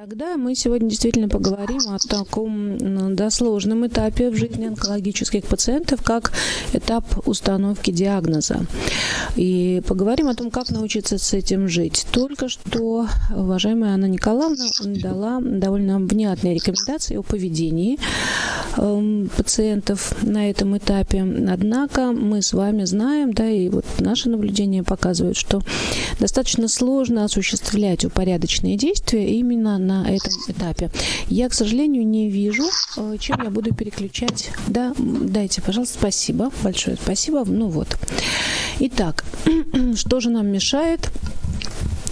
Тогда мы сегодня действительно поговорим о таком да, сложном этапе в жизни онкологических пациентов, как этап установки диагноза. И поговорим о том, как научиться с этим жить. Только что уважаемая Анна Николаевна дала довольно внятные рекомендации о поведении э, пациентов на этом этапе. Однако мы с вами знаем, да, и вот наши наблюдения показывают, что достаточно сложно осуществлять упорядоченные действия именно на этом этапе. Я, к сожалению, не вижу, э, чем я буду переключать. Да, дайте, пожалуйста, спасибо, большое спасибо. Ну вот. Итак, что же нам мешает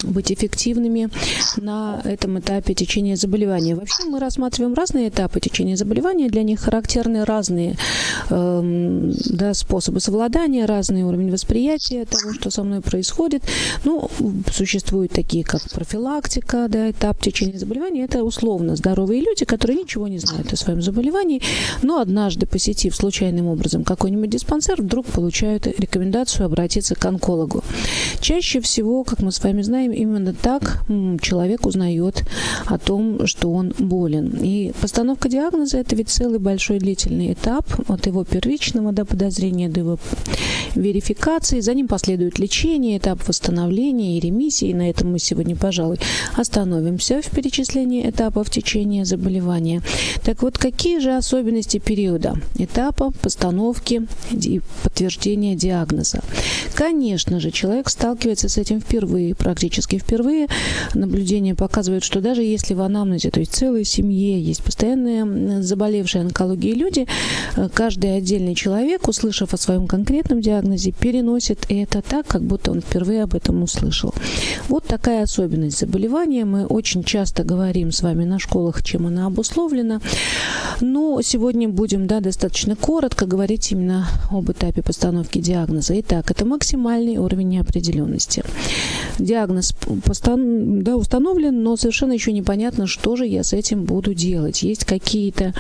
быть эффективными на этом этапе течения заболевания. Вообще мы рассматриваем разные этапы течения заболевания, для них характерны разные э, да, способы совладания, разный уровень восприятия того, что со мной происходит. Ну, существуют такие, как профилактика, да, этап течения заболевания. Это условно здоровые люди, которые ничего не знают о своем заболевании, но однажды, посетив случайным образом какой-нибудь диспансер, вдруг получают рекомендацию обратиться к онкологу. Чаще всего, как мы с вами знаем, именно так человек узнает о том, что он болен. И постановка диагноза – это ведь целый большой длительный этап от его первичного до подозрения до его верификации. За ним последует лечение, этап восстановления и ремиссии. И на этом мы сегодня, пожалуй, остановимся в перечислении этапов течения заболевания. Так вот, какие же особенности периода этапа постановки и подтверждения диагноза? Конечно же, человек сталкивается с этим впервые, практически впервые. Наблюдения показывают, что даже если в анамнезе, то есть целой семье, есть постоянные заболевшие онкологией люди, э, каждый отдельный человек, услышав о своем конкретном диагнозе, переносит это так, как будто он впервые об этом услышал. Вот такая особенность заболевания. Мы очень часто говорим с вами на школах, чем она обусловлена. Но сегодня будем да, достаточно коротко говорить именно об этапе постановки диагноза. Итак, это максимальный уровень неопределенности. Диагноз постан, да, установлен, но совершенно еще непонятно, что же я с этим буду делать. Есть какие-то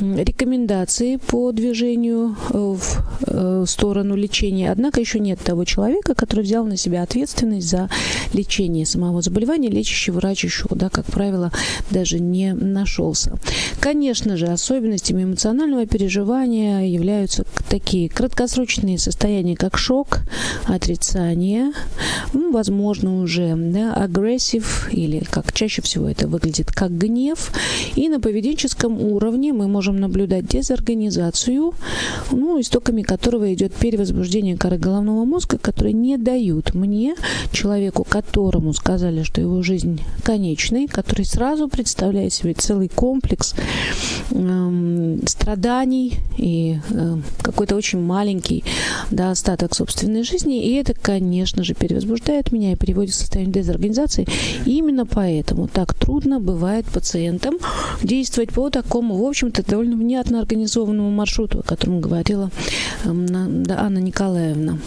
рекомендации по движению э, в э, сторону лечения, однако еще нет того человека, который взял на себя ответственность за лечение самого заболевания. Лечащий врач еще, да, как правило, даже не нашелся. Конечно же, особенностями эмоционального переживания являются такие краткосрочные состояния, как шок, отрицание, ну, возможно, уже да, агрессив, или как чаще всего это выглядит, как гнев. И на поведенческом уровне мы можем наблюдать дезорганизацию, ну, истоками которого идет перевозбуждение коры головного мозга, которые не дают мне, человеку, которому сказали, что его жизнь конечной, который сразу представляет себе целый комплекс э, страданий и э, какой-то очень маленький да, остаток собственной жизни, и это, конечно же, перевозбуждает меня и приводит в состояние дезорганизации. И именно поэтому так трудно бывает пациентам действовать по такому, в общем-то, довольно внятно организованному маршруту, о котором говорила эм, Анна Николаевна.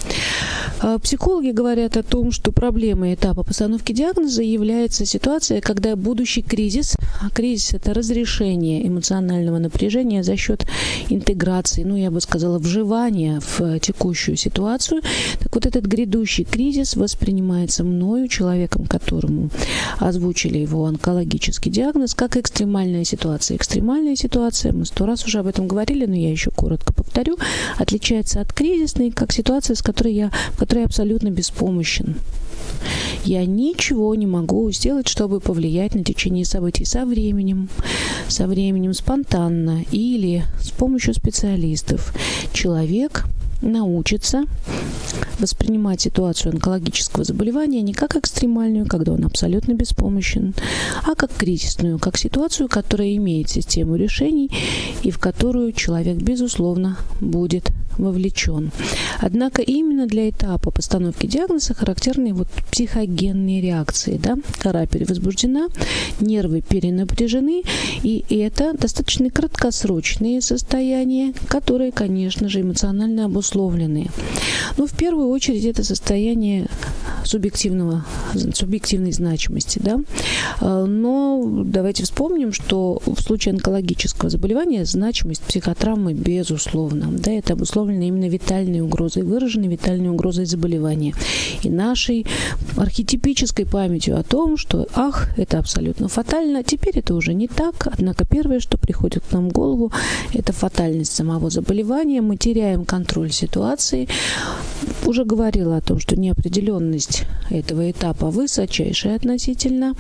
А психологи говорят о том, что проблемой этапа постановки диагноза является ситуация, когда будущий кризис, а кризис это разрешение эмоционального напряжения за счет интеграции, ну я бы сказала, вживания в текущую ситуацию. Так вот этот грядущий кризис воспринимается мною, человеком, которому озвучили его онкологический диагноз, как экстремальная ситуация. Экстремальная ситуация, мы сто раз уже об этом говорили, но я еще коротко повторю, отличается от кризисной, как ситуация, с которой я, который абсолютно беспомощен. Я ничего не могу сделать, чтобы повлиять на течение событий со временем, со временем спонтанно или с помощью специалистов. Человек научится воспринимать ситуацию онкологического заболевания не как экстремальную, когда он абсолютно беспомощен, а как кризисную, как ситуацию, которая имеет систему решений и в которую человек, безусловно, будет вовлечен. Однако именно для этапа постановки диагноза характерны вот психогенные реакции. Да? Кора перевозбуждена, нервы перенапряжены, и это достаточно краткосрочные состояния, которые, конечно же, эмоционально обусловлены. Но в первую очередь это состояние субъективного субъективной значимости. Да? А, но давайте вспомним, что в случае онкологического заболевания значимость психотравмы безусловна. Да, это обусловлено именно витальной угрозой, выраженной витальной угрозой заболевания. И нашей архетипической памятью о том, что ах, это абсолютно фатально, теперь это уже не так. Однако первое, что приходит к нам в голову, это фатальность самого заболевания. Мы теряем контроль ситуации. Уже говорила о том, что неопределенность этого этапа высочайшая относительно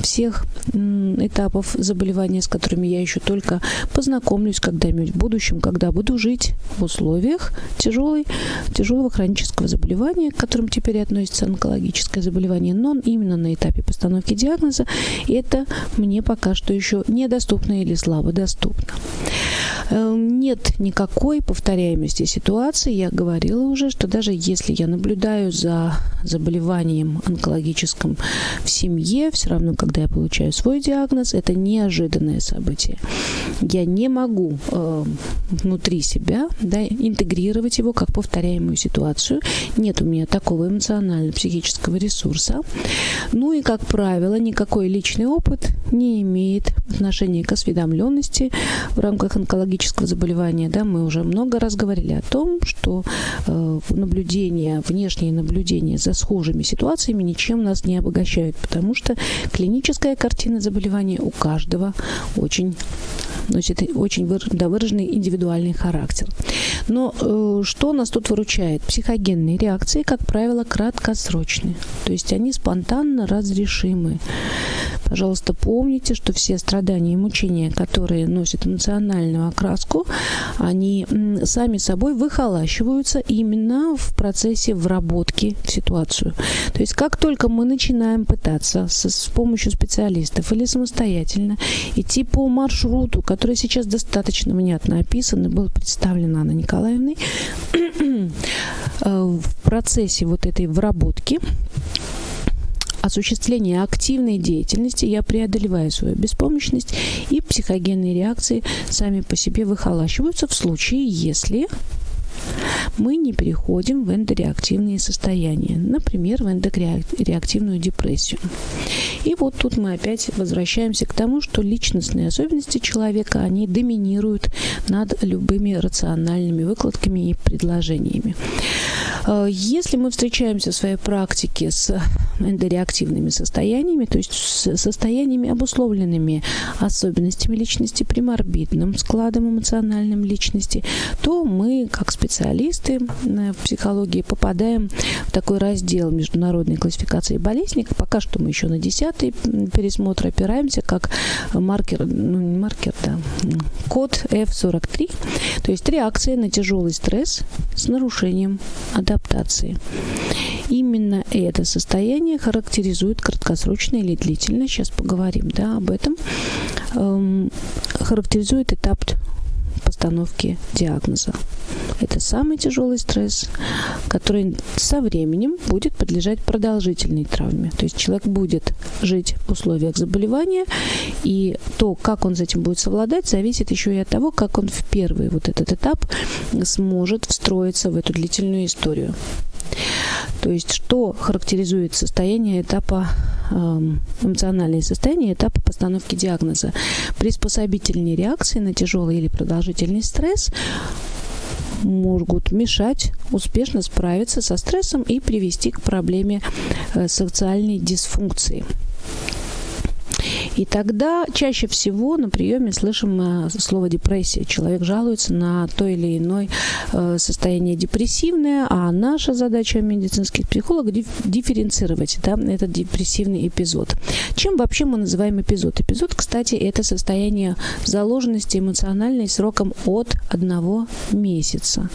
всех этапов заболевания, с которыми я еще только познакомлюсь когда-нибудь в будущем, когда буду жить в условиях тяжелой, тяжелого хронического заболевания, к которым теперь относится онкологическое заболевание, но именно на этапе постановки диагноза это мне пока что еще недоступно или слабо доступно. Эм, нет никакой повторяемости ситуации. Я говорила уже, что даже если я наблюдаю за заболеванием онкологическим в семье, все равно, когда я получаю свой диагноз, это неожиданное событие. Я не могу э, внутри себя да, интегрировать его как повторяемую ситуацию. Нет у меня такого эмоционально-психического ресурса. Ну и, как правило, никакой личный опыт не имеет отношения к осведомленности в рамках онкологического заболевания. Да, мы уже много раз говорили о том, что э, наблюдение, внешние наблюдения за схожими ситуациями ничем нас не обогащают, потому что клиническая картина заболевания у каждого очень носит очень выраженный индивидуальный характер. Но э, что нас тут выручает? Психогенные реакции, как правило, краткосрочные. То есть они спонтанно разрешимы. Пожалуйста, помните, что все страдания и мучения, которые носят эмоциональную окраску, они сами собой выхолащиваются именно в процессе вработки в ситуацию. То есть как только мы начинаем пытаться с, с помощью специалистов или самостоятельно идти по маршруту, который сейчас достаточно внятно описан и был представлен Анной Николаевной, э, в процессе вот этой вработки осуществления активной деятельности я преодолеваю свою беспомощность, и психогенные реакции сами по себе выхолащиваются в случае, если мы не переходим в эндореактивные состояния, например, в эндореактивную депрессию. И вот тут мы опять возвращаемся к тому, что личностные особенности человека, они доминируют над любыми рациональными выкладками и предложениями. Э, если мы встречаемся в своей практике с эндореактивными состояниями, то есть с состояниями, обусловленными особенностями личности, приморбидным складом эмоциональным личности, то мы, как специалисты в психологии, попадаем в такой раздел международной классификации болезней. Пока что мы еще на десятый пересмотр опираемся, как маркер, ну не маркер, да, код F43, то есть реакция на тяжелый стресс с нарушением адаптации. Именно это состояние характеризует краткосрочно или длительно, сейчас поговорим да, об этом, эм, характеризует этап постановки диагноза. Это самый тяжелый стресс, который со временем будет подлежать продолжительной травме. То есть человек будет жить в условиях заболевания, и то, как он с этим будет совладать, зависит еще и от того, как он в первый вот этот этап сможет встроиться в эту длительную историю. То есть что характеризует состояние этапа эм, эмоциональное состояние этапа постановки диагноза. Приспособительные реакции на тяжелый или продолжительный стресс могут мешать успешно справиться со стрессом и привести к проблеме э, социальной дисфункции. И тогда чаще всего на приеме слышим э, слово депрессия. Человек жалуется на то или иное э, состояние депрессивное, а наша задача медицинских психологов дифференцировать да, этот депрессивный эпизод. Чем вообще мы называем эпизод? Эпизод, кстати, это состояние заложенности эмоциональной сроком от одного месяца.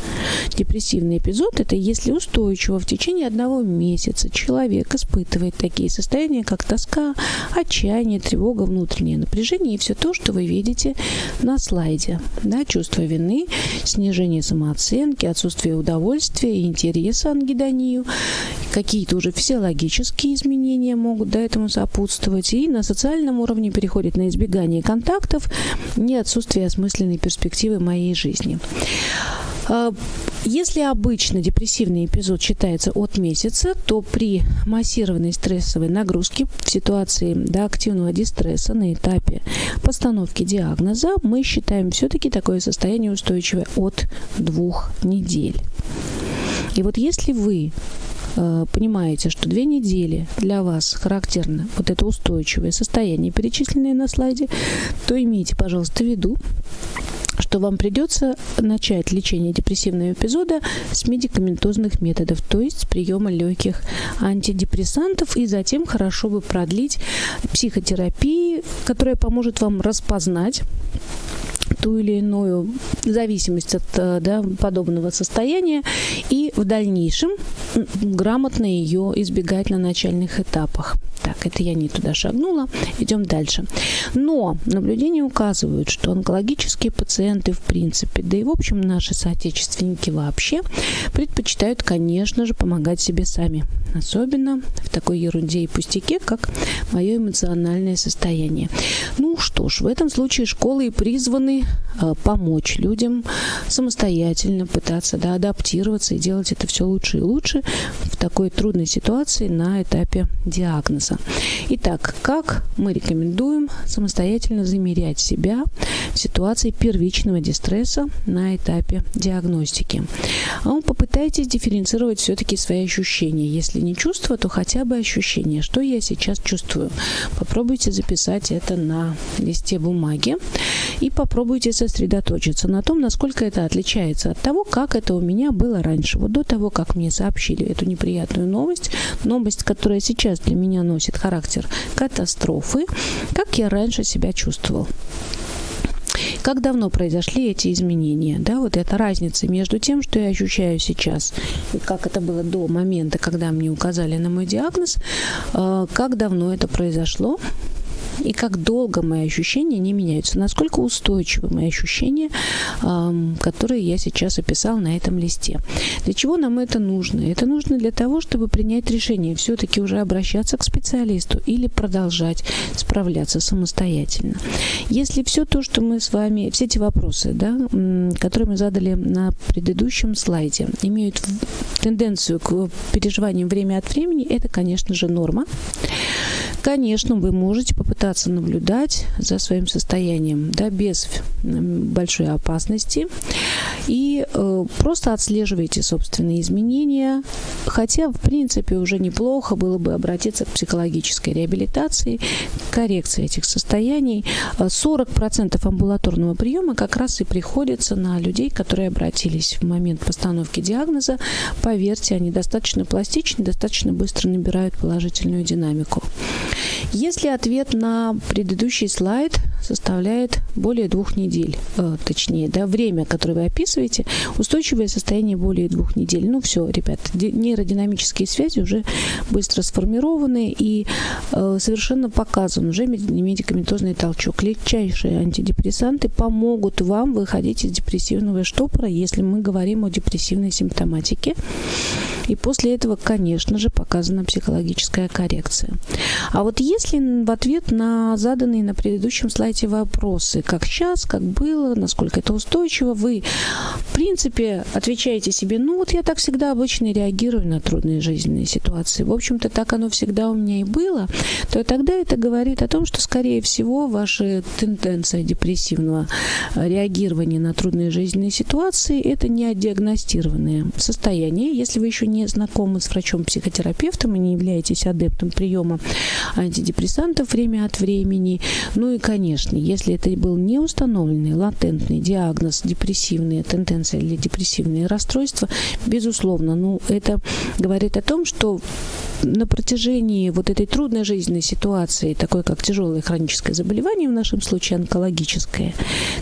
Депрессивный эпизод – это если устойчиво в течение одного месяца человек испытывает такие состояния, как тоска, отчаяние, тревога, внутреннее напряжение и все то, что вы видите на слайде. Да, чувство вины, снижение самооценки, отсутствие удовольствия, интереса ангидонию, какие-то уже физиологические изменения могут да, этому сопутствовать. И на социальном уровне переходит на избегание контактов и отсутствие осмысленной перспективы моей жизни. А, Если обычно депрессивный эпизод считается от месяца, то при массированной стрессовой нагрузке в ситуации до активного дистресса на этапе постановки диагноза мы считаем все-таки такое состояние устойчивое от двух недель. И вот если вы э, понимаете, что две недели для вас характерно вот это устойчивое состояние, перечисленное на слайде, то имейте, пожалуйста, в виду, что вам придется начать лечение депрессивного эпизода с медикаментозных методов, то есть с приема легких антидепрессантов, и затем хорошо бы продлить психотерапии, которая поможет вам распознать ту или иную зависимость от э, да, подобного состояния и в дальнейшем грамотно ее избегать на начальных этапах. Так, это я не туда шагнула. Идем дальше. Но наблюдения указывают, что онкологические пациенты в принципе, да и в общем наши соотечественники вообще предпочитают, конечно же, помогать себе сами. Особенно в такой ерунде и пустяке, как мое эмоциональное состояние. Ну что ж, в этом случае школы и призваны э, помочь людям самостоятельно пытаться да, адаптироваться и делать это все лучше и лучше в такой трудной ситуации на этапе диагноза. Итак, как мы рекомендуем самостоятельно замерять себя в ситуации первичного дистресса на этапе диагностики? А попытайтесь дифференцировать все-таки свои ощущения. Если не чувство, то хотя бы ощущение, что я сейчас чувствую. Попробуйте записать это на листе бумаги и попробуйте сосредоточиться на том, насколько это отличается от того, как это у меня было раньше. Вот до того, как мне сообщили эту неприятную новость, новость, которая сейчас для меня носит характер катастрофы, как я раньше себя чувствовал. Как давно произошли эти изменения? Да, вот эта разница между тем, что я ощущаю сейчас, и как это было до момента, когда мне указали на мой диагноз, э, как давно это произошло, и как долго мои ощущения не меняются, насколько устойчивы мои ощущения, которые я сейчас описал на этом листе. Для чего нам это нужно? Это нужно для того, чтобы принять решение, все-таки уже обращаться к специалисту или продолжать справляться самостоятельно. Если все то, что мы с вами, все эти вопросы, да, которые мы задали на предыдущем слайде, имеют тенденцию к переживаниям время от времени, это, конечно же, норма. Конечно, вы можете попытаться наблюдать за своим состоянием, да, без большой опасности. И э, просто отслеживайте собственные изменения. Хотя, в принципе, уже неплохо было бы обратиться к психологической реабилитации, коррекции этих состояний. 40% амбулаторного приема как раз и приходится на людей, которые обратились в момент постановки диагноза. Поверьте, они достаточно пластичны, достаточно быстро набирают положительную динамику. Если ответ на предыдущий слайд составляет более двух недель, э, точнее, да, время, которое вы описываете, устойчивое состояние более двух недель. Ну все, ребят, нейродинамические связи уже быстро сформированы и э, совершенно показан уже медикаментозный толчок. Легчайшие антидепрессанты помогут вам выходить из депрессивного штопора, если мы говорим о депрессивной симптоматике. И после этого, конечно же, показана психологическая коррекция. А вот если в ответ на заданные на предыдущем слайде вопросы, как сейчас, как было, насколько это устойчиво, вы, в принципе, отвечаете себе, ну вот я так всегда обычно реагирую на трудные жизненные ситуации, в общем-то, так оно всегда у меня и было, то тогда это говорит о том, что, скорее всего, ваша тенденция депрессивного реагирования на трудные жизненные ситуации – это не диагностированное состояние. Если вы еще не знакомы с врачом-психотерапевтом и не являетесь адептом приема антидепрессантов время от времени. Ну и, конечно, если это был не установленный латентный диагноз депрессивные тенденции или депрессивные расстройства, безусловно, ну это говорит о том, что на протяжении вот этой трудной жизненной ситуации, такой как тяжелое хроническое заболевание, в нашем случае онкологическое,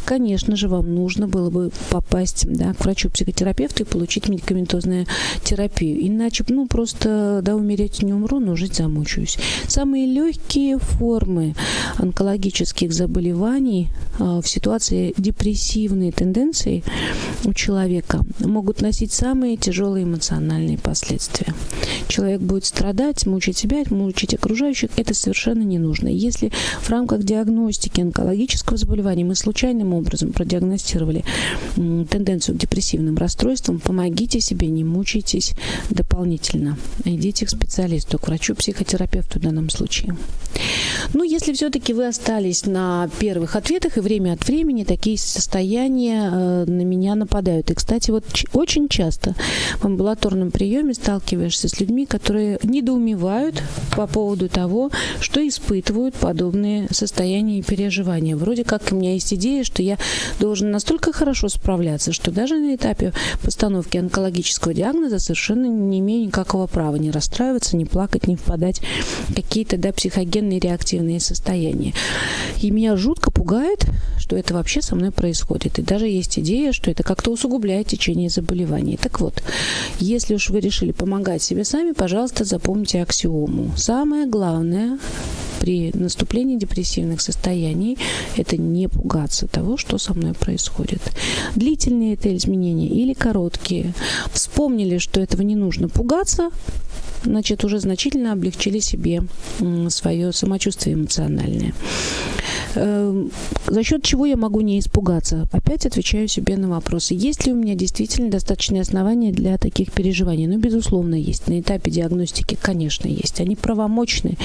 конечно же, вам нужно было бы попасть да, к врачу-психотерапевту и получить медикаментозную терапию. Иначе, ну, просто, да, умереть не умру, но жить замучаюсь. Самые легкие формы онкологических заболеваний а, в ситуации депрессивной тенденции у человека могут носить самые тяжелые эмоциональные последствия. Человек будет страдать страдать, мучить себя, мучить окружающих, это совершенно не нужно. Если в рамках диагностики онкологического заболевания мы случайным образом продиагностировали тенденцию к депрессивным расстройствам, помогите себе, не мучайтесь дополнительно. Идите к специалисту, к врачу-психотерапевту в данном случае. Ну, если все-таки вы остались на первых ответах, и время от времени такие состояния э, на меня нападают. И, кстати, вот очень часто в амбулаторном приеме сталкиваешься с людьми, которые недоумевают по поводу того, что испытывают подобные состояния и переживания. Вроде как у меня есть идея, что я должен настолько хорошо справляться, что даже на этапе постановки онкологического диагноза совершенно не имею никакого права не расстраиваться, не плакать, не впадать в какие-то да, психогенные реактивные состояния. И меня жутко пугает, что это вообще со мной происходит. И даже есть идея, что это как-то усугубляет течение заболеваний. Так вот, если уж вы решили помогать себе сами, пожалуйста, запомните аксиому. Самое главное при наступлении депрессивных состояний это не пугаться того, что со мной происходит. Длительные это изменения или короткие. Вспомнили, что этого не нужно пугаться, значит, уже значительно облегчили себе свое самочувствие эмоциональное. Эм, за счет чего я могу не испугаться? Опять отвечаю себе на вопросы. Есть ли у меня действительно достаточные основания для таких переживаний? Ну, безусловно, есть. На этапе диагностики, конечно, есть. Они правомочны.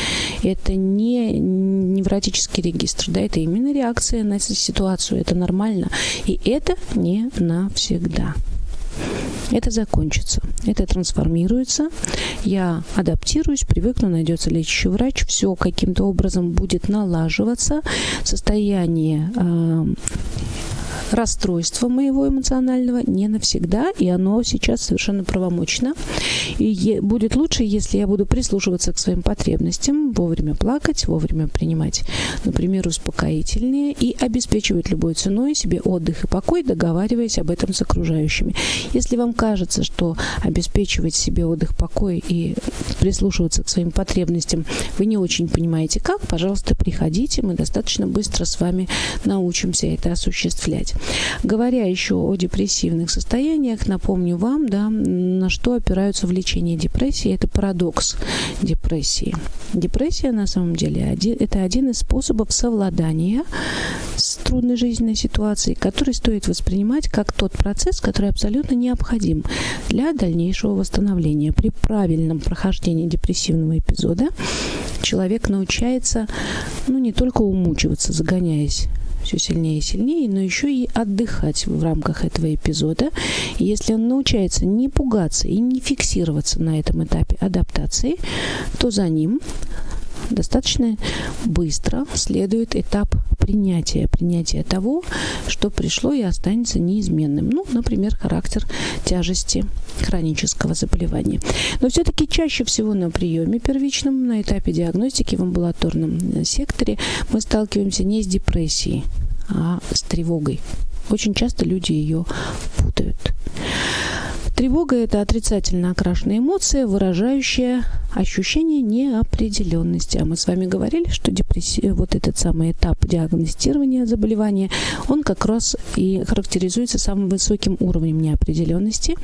Это не невротический регистр, да, это именно реакция на ситуацию. Это нормально. И это не навсегда это закончится. Это трансформируется. Я адаптируюсь, привыкну, найдется лечащий врач. Все каким-то образом будет налаживаться. Состояние э, расстройство моего эмоционального не навсегда, и оно сейчас совершенно правомочно. И будет лучше, если я буду прислушиваться к своим потребностям, вовремя плакать, вовремя принимать, например, успокоительные и обеспечивать любой ценой себе отдых и покой, договариваясь об этом с окружающими. Если вам кажется, что обеспечивать себе отдых, покой и прислушиваться к своим потребностям вы не очень понимаете как, пожалуйста, приходите, мы достаточно быстро с вами научимся это осуществлять. Говоря еще о депрессивных состояниях, напомню вам, да, на что опираются в лечении депрессии. Это парадокс депрессии. Депрессия на самом деле это один из способов совладания с трудной жизненной ситуацией, который стоит воспринимать как тот процесс, который абсолютно необходим для дальнейшего восстановления. При правильном прохождении депрессивного эпизода человек научается ну, не только умучиваться, загоняясь все сильнее и сильнее, но еще и отдыхать в рамках этого эпизода. Если он научается не пугаться и не фиксироваться на этом этапе адаптации, то за ним достаточно быстро следует этап принятия, принятия того, что пришло и останется неизменным. Ну, например, характер тяжести хронического заболевания. Но все-таки чаще всего на приеме первичном, на этапе диагностики в амбулаторном секторе мы сталкиваемся не с депрессией, а с тревогой. Очень часто люди ее путают. Тревога – это отрицательно окрашенная эмоция, выражающая ощущение неопределенности. А мы с вами говорили, что депрессия, вот этот самый этап диагностирования заболевания, он как раз и характеризуется самым высоким уровнем неопределенности.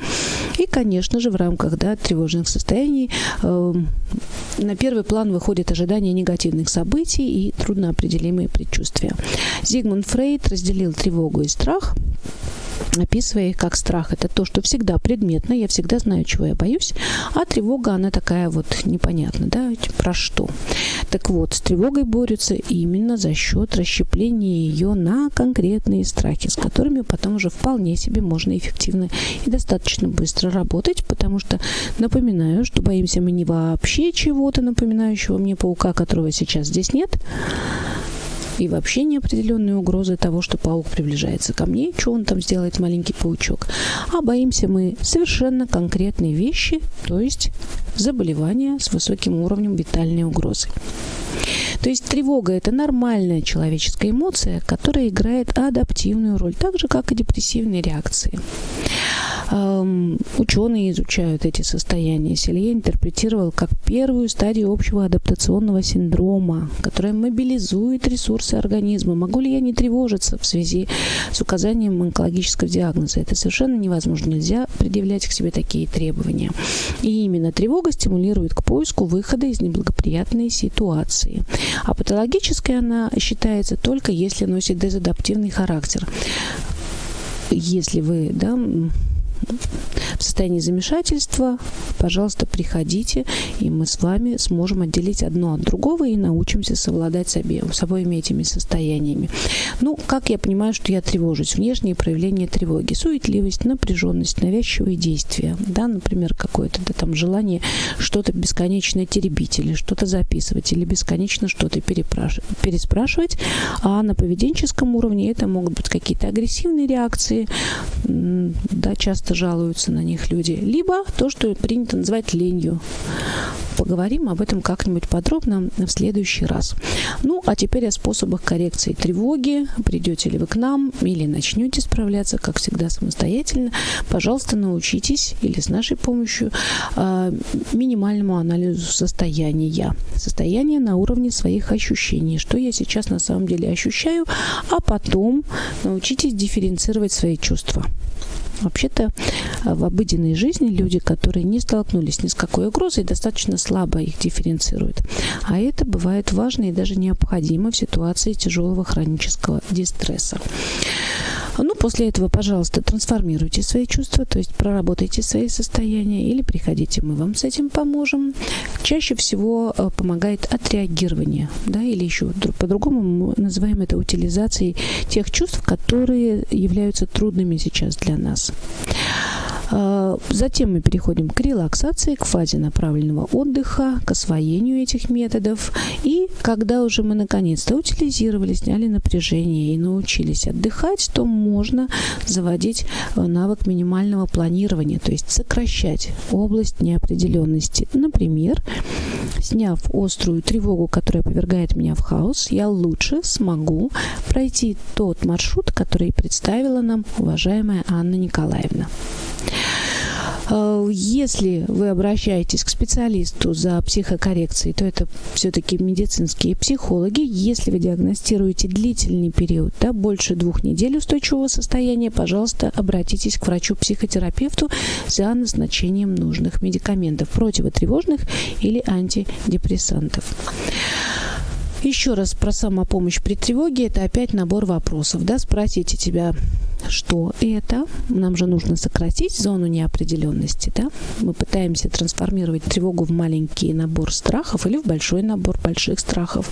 И, конечно же, в рамках да, тревожных состояний э, на первый план выходит ожидание негативных событий и трудноопределимые предчувствия. Зигмунд Фрейд разделил тревогу и страх описывая их как страх. Это то, что всегда предметно, я всегда знаю, чего я боюсь, а тревога, она такая вот непонятная, да, про что. Так вот, с тревогой борются именно за счет расщепления ее на конкретные страхи, с которыми потом уже вполне себе можно эффективно и достаточно быстро работать, потому что напоминаю, что боимся мы не вообще чего-то напоминающего мне паука, которого сейчас здесь нет, и вообще неопределенные угрозы того, что паук приближается ко мне, что он там сделает, маленький паучок. А боимся мы совершенно конкретные вещи, то есть заболевания с высоким уровнем витальной угрозы. То есть тревога – это нормальная человеческая эмоция, которая играет адаптивную роль, так же, как и депрессивные реакции. Эм, ученые изучают эти состояния. Селье интерпретировал как первую стадию общего адаптационного синдрома, которая мобилизует ресурсы организма. Могу ли я не тревожиться в связи с указанием онкологического диагноза? Это совершенно невозможно. Нельзя предъявлять к себе такие требования. И именно тревога стимулирует к поиску выхода из неблагоприятной ситуации. А патологической она считается только если носит дезадаптивный характер. Если вы да, в состоянии замешательства, пожалуйста, приходите, и мы с вами сможем отделить одно от другого и научимся совладать с, обеим, с обоими этими состояниями. Ну, как я понимаю, что я тревожусь? Внешние проявления тревоги. Суетливость, напряженность, навязчивые действия. Да, например, какое-то да, там желание что-то бесконечно теребить или что-то записывать или бесконечно что-то переспрашивать. А на поведенческом уровне это могут быть какие-то агрессивные реакции, да, часто жалуются на них люди, либо то, что принято называть ленью. Поговорим об этом как-нибудь подробно в следующий раз. Ну, а теперь о способах коррекции тревоги. Придете ли вы к нам или начнете справляться, как всегда, самостоятельно. Пожалуйста, научитесь или с нашей помощью э, минимальному анализу состояния. Состояние на уровне своих ощущений. Что я сейчас на самом деле ощущаю, а потом научитесь дифференцировать свои чувства. Вообще-то э, в обыденной жизни люди, которые не столкнулись ни с какой угрозой, достаточно слабо их дифференцируют. А это бывает важно и даже необходимо в ситуации тяжелого хронического дистресса. Ну, после этого, пожалуйста, трансформируйте свои чувства, то есть проработайте свои состояния или приходите, мы вам с этим поможем. Чаще всего э, помогает отреагирование, да, или еще по-другому мы называем это утилизацией тех чувств, которые являются трудными сейчас для нас. А, затем мы переходим к релаксации, к фазе направленного отдыха, к освоению этих методов. И когда уже мы наконец-то утилизировали, сняли напряжение и научились отдыхать, то можно заводить э, навык минимального планирования, то есть сокращать область неопределенности. Например, сняв острую тревогу, которая повергает меня в хаос, я лучше смогу пройти тот маршрут, который представила нам уважаемая Анна Николаевна. Э, если вы обращаетесь к специалисту за психокоррекцией, то это все-таки медицинские психологи. Если вы диагностируете длительный период, да, больше двух недель устойчивого состояния, пожалуйста, обратитесь к врачу-психотерапевту за назначением нужных медикаментов, противотревожных или антидепрессантов. Еще раз про самопомощь при тревоге. Это опять набор вопросов. Да? Спросите тебя, что это. Нам же нужно сократить зону неопределенности. Да? Мы пытаемся трансформировать тревогу в маленький набор страхов или в большой набор больших страхов.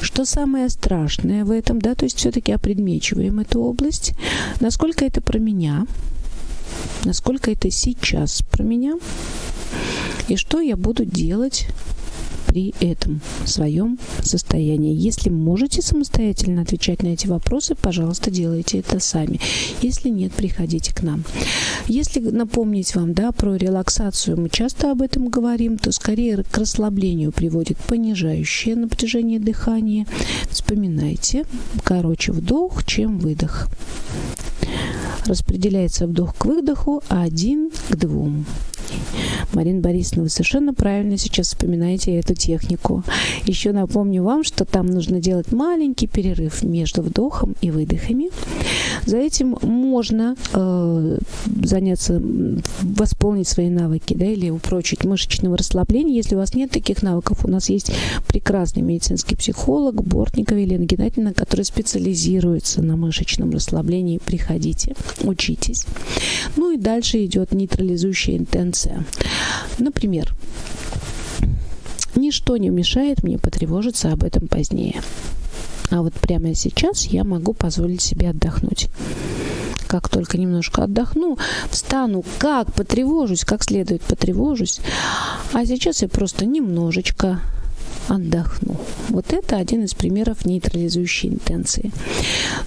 Что самое страшное в этом? Да? То есть все-таки опредмечиваем эту область. Насколько это про меня? Насколько это сейчас про меня? И что я буду делать при этом своем состоянии. Если можете самостоятельно отвечать на эти вопросы, пожалуйста, делайте это сами. Если нет, приходите к нам. Если напомнить вам да, про релаксацию, мы часто об этом говорим, то скорее к расслаблению приводит понижающее напряжение дыхания. Вспоминайте, короче вдох, чем выдох распределяется вдох к выдоху один к двум. Марина Борисовна, вы совершенно правильно сейчас вспоминаете эту технику. Еще напомню вам, что там нужно делать маленький перерыв между вдохом и выдохами. За этим можно э, заняться, восполнить свои навыки, да, или упрочить мышечного расслабления. Если у вас нет таких навыков, у нас есть прекрасный медицинский психолог Бортникова Елена Геннадьевна, которая специализируется на мышечном расслаблении. Приходите, учитесь. Ну и дальше идет нейтрализующая интенция. Например, ничто не мешает мне потревожиться об этом позднее. А вот прямо сейчас я могу позволить себе отдохнуть. Как только немножко отдохну, встану, как потревожусь, как следует потревожусь. А сейчас я просто немножечко отдохну. Вот это один из примеров нейтрализующей интенции.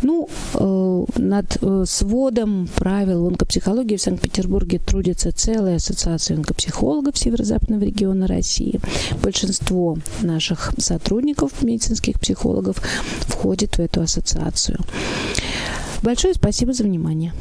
Ну, э, над э, сводом правил онкопсихологии в Санкт-Петербурге трудится целая ассоциация онкопсихологов Северо-Западного региона России. Большинство наших сотрудников, медицинских психологов, входит в эту ассоциацию. Большое спасибо за внимание.